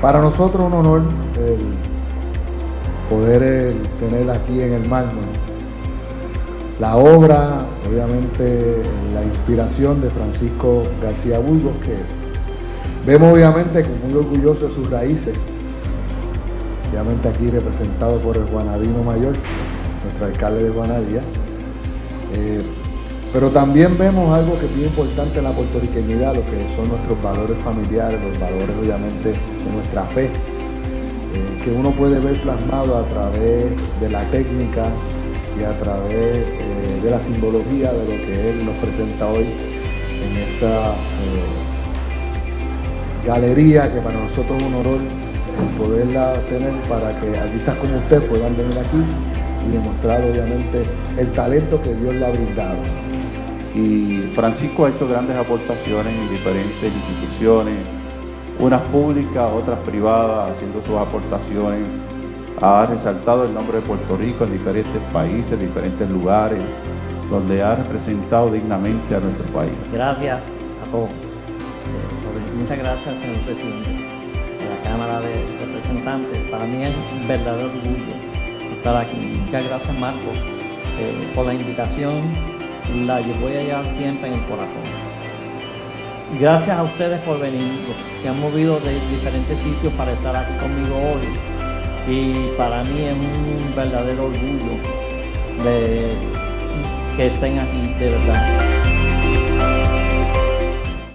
Para nosotros un honor poder tener aquí en el mármol la obra, obviamente la inspiración de Francisco García Burgos, que vemos obviamente muy orgulloso de sus raíces, obviamente aquí representado por el Juanadino Mayor, nuestro alcalde de Juanadía. Eh, pero también vemos algo que es bien importante en la puertorriqueñidad, lo que son nuestros valores familiares, los valores obviamente de nuestra fe, eh, que uno puede ver plasmado a través de la técnica y a través eh, de la simbología de lo que él nos presenta hoy en esta galería que para nosotros es un honor poderla tener para que artistas como usted puedan venir aquí y demostrar obviamente el talento que Dios le ha brindado. Y Francisco ha hecho grandes aportaciones en diferentes instituciones, unas públicas, otras privadas, haciendo sus aportaciones. Ha resaltado el nombre de Puerto Rico en diferentes países, diferentes lugares, donde ha representado dignamente a nuestro país. Gracias a todos. Eh, muchas gracias, señor presidente de la Cámara de Representantes. Para mí es un verdadero orgullo estar aquí. Muchas gracias, Marco, eh, por la invitación. La voy a llevar siempre en el corazón. Gracias a ustedes por venir. Se han movido de diferentes sitios para estar aquí conmigo hoy. Y para mí es un verdadero orgullo de que estén aquí, de verdad.